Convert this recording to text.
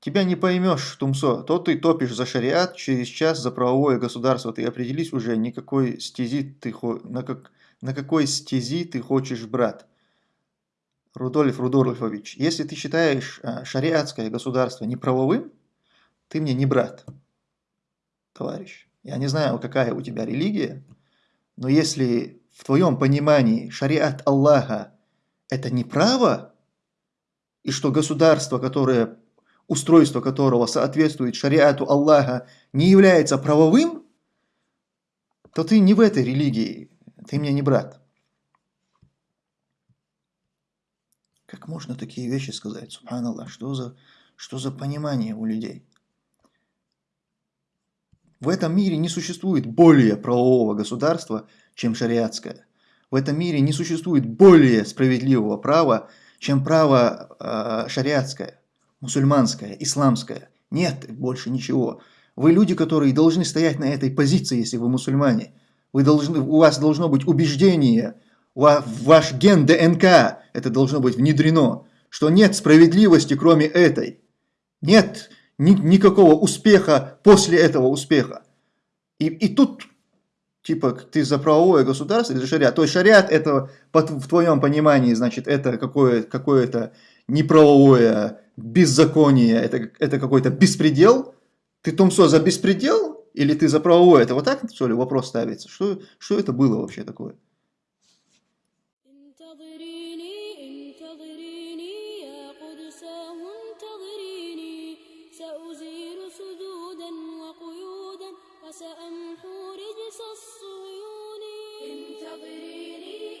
Тебя не поймешь, Тумсо. То ты топишь за шариат, через час за правовое государство. Ты определись уже, никакой стези ты, на, как, на какой стези ты хочешь, брат. Рудольф Рудольфович, если ты считаешь а, шариатское государство неправовым, ты мне не брат, товарищ. Я не знаю, какая у тебя религия, но если в твоем понимании шариат Аллаха – это не право, и что государство, которое, устройство которого соответствует шариату Аллаха, не является правовым, то ты не в этой религии, ты мне не брат. Как можно такие вещи сказать? Субханаллах, что за, что за понимание у людей? В этом мире не существует более правового государства, чем шариатское. В этом мире не существует более справедливого права, чем право э, шариатское, мусульманское, исламское. Нет больше ничего. Вы люди, которые должны стоять на этой позиции, если вы мусульмане. Вы должны, у вас должно быть убеждение, ваш ген ДНК это должно быть внедрено, что нет справедливости, кроме этой. Нет ни, никакого успеха после этого успеха. И, и тут, типа, ты за правовое государство или за шариат. То есть шариат это, в твоем понимании, значит, это какое-то какое неправовое беззаконие, это, это какой-то беспредел. Ты, Томсо, за беспредел или ты за правовое? Это вот так, что ли, вопрос ставится? Что, что это было вообще такое? انتظريني